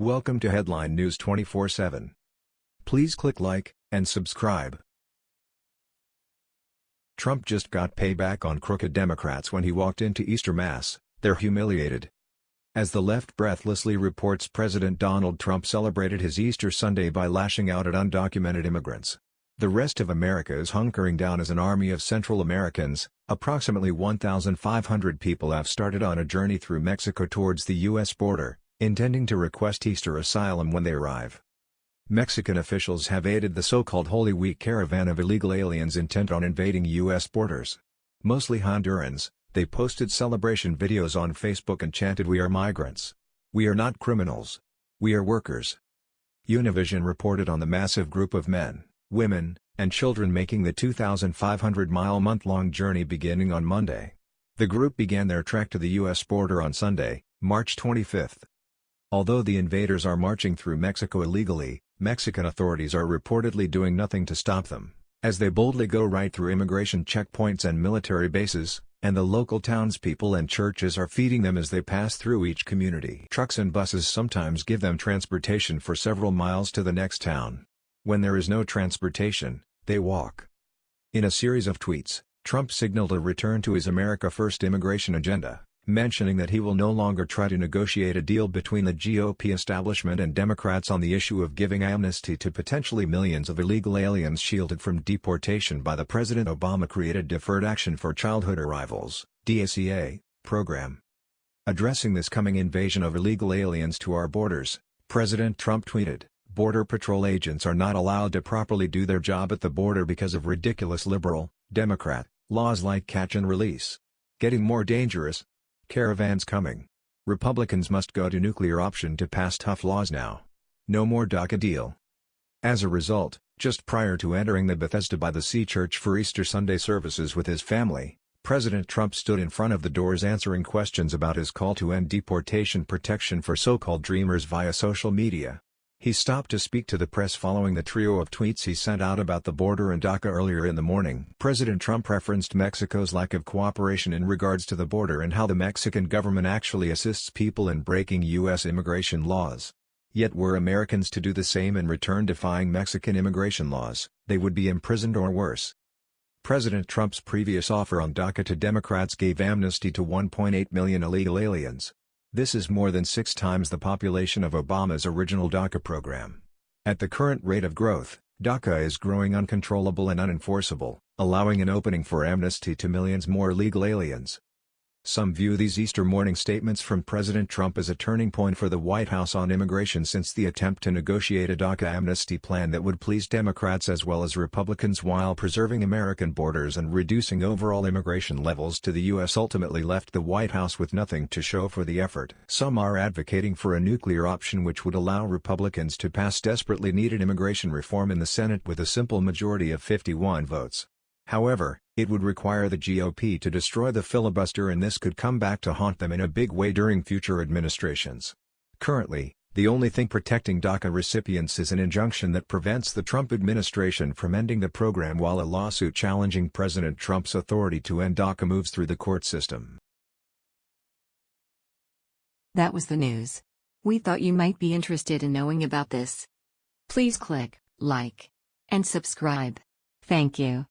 Welcome to Headline News 24/7. Please click like and subscribe. Trump just got payback on crooked Democrats when he walked into Easter Mass, they're humiliated. As the left breathlessly reports President Donald Trump celebrated his Easter Sunday by lashing out at undocumented immigrants. The rest of America is hunkering down as an army of Central Americans, approximately 1,500 people have started on a journey through Mexico towards the U.S. border, intending to request Easter asylum when they arrive. Mexican officials have aided the so-called Holy Week caravan of illegal aliens intent on invading U.S. borders. Mostly Hondurans, they posted celebration videos on Facebook and chanted We are migrants. We are not criminals. We are workers. Univision reported on the massive group of men, women, and children making the 2,500-mile month-long journey beginning on Monday. The group began their trek to the U.S. border on Sunday, March 25. Although the invaders are marching through Mexico illegally, Mexican authorities are reportedly doing nothing to stop them, as they boldly go right through immigration checkpoints and military bases, and the local townspeople and churches are feeding them as they pass through each community. Trucks and buses sometimes give them transportation for several miles to the next town. When there is no transportation, they walk. In a series of tweets, Trump signaled a return to his America First immigration agenda mentioning that he will no longer try to negotiate a deal between the GOP establishment and Democrats on the issue of giving amnesty to potentially millions of illegal aliens shielded from deportation by the President Obama-created Deferred Action for Childhood Arrivals DACA, program. Addressing this coming invasion of illegal aliens to our borders, President Trump tweeted, Border Patrol agents are not allowed to properly do their job at the border because of ridiculous liberal, Democrat, laws like catch and release. Getting more dangerous, Caravans coming. Republicans must go to nuclear option to pass tough laws now. No more DACA deal. As a result, just prior to entering the Bethesda by the Sea Church for Easter Sunday services with his family, President Trump stood in front of the doors answering questions about his call to end deportation protection for so-called dreamers via social media. He stopped to speak to the press following the trio of tweets he sent out about the border and DACA earlier in the morning. President Trump referenced Mexico's lack of cooperation in regards to the border and how the Mexican government actually assists people in breaking U.S. immigration laws. Yet were Americans to do the same in return defying Mexican immigration laws, they would be imprisoned or worse. President Trump's previous offer on DACA to Democrats gave amnesty to 1.8 million illegal aliens. This is more than six times the population of Obama's original DACA program. At the current rate of growth, DACA is growing uncontrollable and unenforceable, allowing an opening for amnesty to millions more illegal aliens. Some view these Easter morning statements from President Trump as a turning point for the White House on immigration since the attempt to negotiate a DACA amnesty plan that would please Democrats as well as Republicans while preserving American borders and reducing overall immigration levels to the U.S. ultimately left the White House with nothing to show for the effort. Some are advocating for a nuclear option which would allow Republicans to pass desperately needed immigration reform in the Senate with a simple majority of 51 votes. However, it would require the GOP to destroy the filibuster and this could come back to haunt them in a big way during future administrations. Currently, the only thing protecting DACA recipients is an injunction that prevents the Trump administration from ending the program while a lawsuit challenging President Trump's authority to end DACA moves through the court system. That was the news. We thought you might be interested in knowing about this. Please click like and subscribe. Thank you.